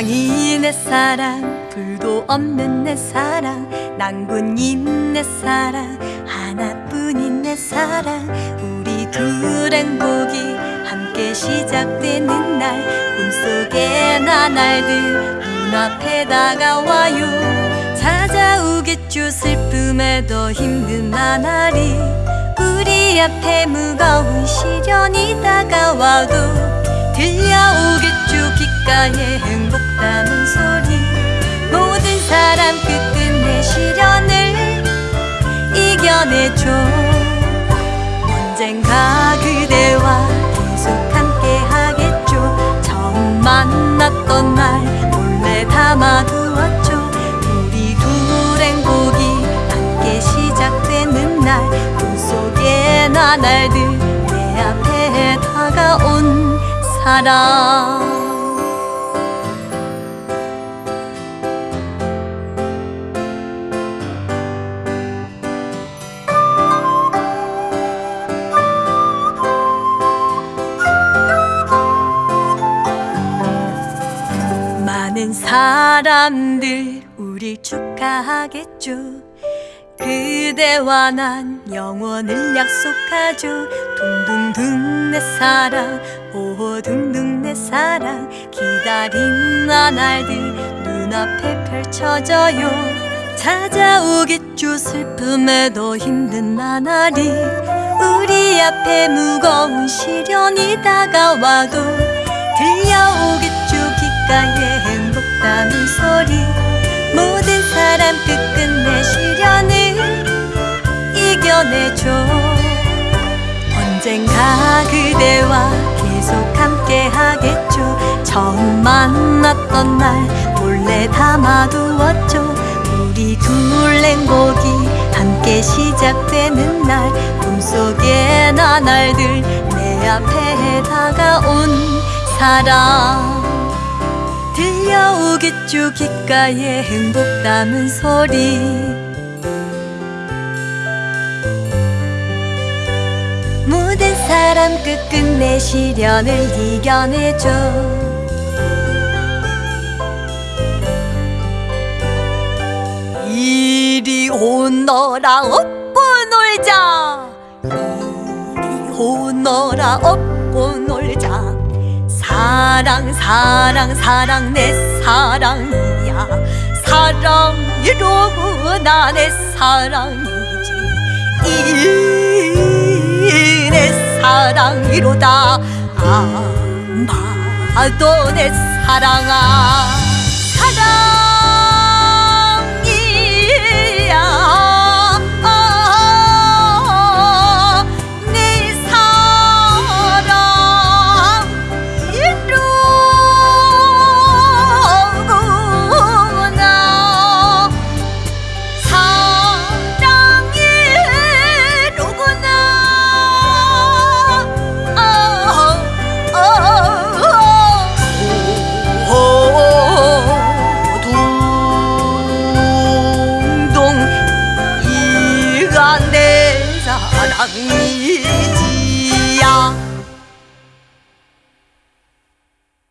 사랑이 내 사랑 불도 없는 내 사랑 낭군인 내 사랑 하나뿐인 내 사랑. 우리 둘 행복이 함께 시작되는 날 꿈속에 나날들 눈앞에 다가와요. 찾아오겠죠 슬픔에 더 힘든 나날이 우리 앞에 무거운 시련이 다가와도 들려오겠죠 귓가에 사랑. 많은 사람들 우릴 축하하겠죠 그대와 난 영원을 약속하죠 둥둥둥 내 사랑 오 둥둥 내 사랑. 기다린 나날들 눈앞에 펼쳐져요. 찾아오겠죠 슬픔에 더 힘든 나날이 우리 앞에 무거운 시련이 다가와도 언젠가 그대와 계속 함께 하겠죠. 처음 만났던 날 몰래 담아두었죠. 우리 둘 행복이 함께 시작되는 날 꿈속의 나날들 내 앞에 다가온 사랑. 들려오겠죠. 귓가에 행복 담은 소리 사람 끝끝내 시련을 이겨내죠 이리 오너라 업고 놀자. 이리 오너라 업고 놀자. 사랑 사랑 사랑 내 사랑이야. 사랑이로구나 내 사랑이지 사랑이로다. 아마도 내 사랑아 난 내 사랑이지.